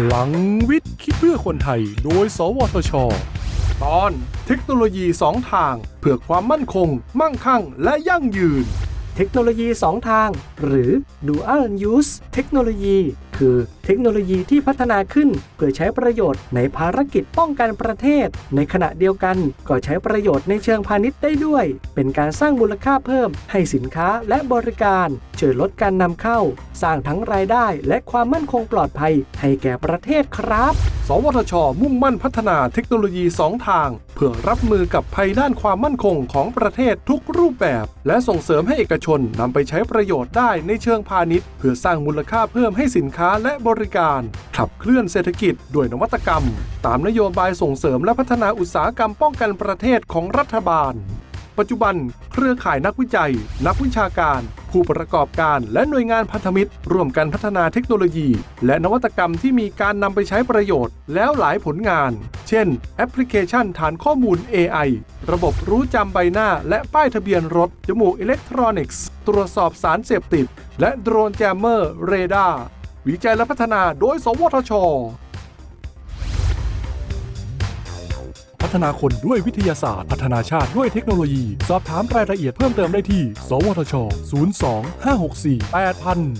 พลังวิทย์คิดเพื่อคนไทย โดย สวทช ตอนเทคโนโลยี2ทาง เพื่อความมั่นคง มั่งคั่ง และยั่งยืน เทคโนโลยี2ทาง หรือ Dual Use เทคโนโลยี คือ เทคโนโลยีที่พัฒนาขึ้นเพื่อใช้ประโยชน์ในภารกิจป้องกันประเทศ ในขณะเดียวกันก็ใช้ประโยชน์ในเชิงพาณิชย์ได้ด้วย เป็นการสร้างมูลค่าเพิ่ม ให้สินค้าและบริการช่วยลดการนำเข้า สร้างทั้งรายได้และความมั่นคงปลอดภัยให้แก่ประเทศครับ สวทช มุ่งมั่นพัฒนาเทคโนโลยี 2 ทาง เพื่อรับมือกับภัยด้านความมั่นคงของประเทศทุกรูปแบบ และส่งเสริมให้เอกชนนำไปใช้ประโยชน์ได้ในเชิงพาณิชย์ เพื่อสร้างมูลค่าเพิ่มให้สินค้าและบริการ ขับเคลื่อนเศรษฐกิจด้วยนวัตกรรม ตามนโยบายส่งเสริมและพัฒนาอุตสาหกรรมป้องกันประเทศของรัฐบาล ปัจจุบัน เครือข่ายนักวิจัย นักวิชาการ ผู้ประกอบการและหน่วยงานพันธมิตร ร่วมกันพัฒนาเทคโนโลยี และนวัตกรรมที่มีการนำไปใช้ประโยชน์ แล้วหลายผลงาน เช่น แอปพลิเคชันฐานข้อมูล AI ระบบรู้จำใบหน้าและป้ายทะเบียนรถ จมูกอิเล็กทรอนิกส์ ตรวจสอบสารเสพติด และโดรน jammer เรดาร์วิจัยและพัฒนาโดย สวทช พัฒนาคนด้วยวิทยาศาสตร์ พัฒนาชาติด้วยเทคโนโลยี สอบถามรายละเอียดเพิ่มเติมได้ที่ สวทช 02 564 8000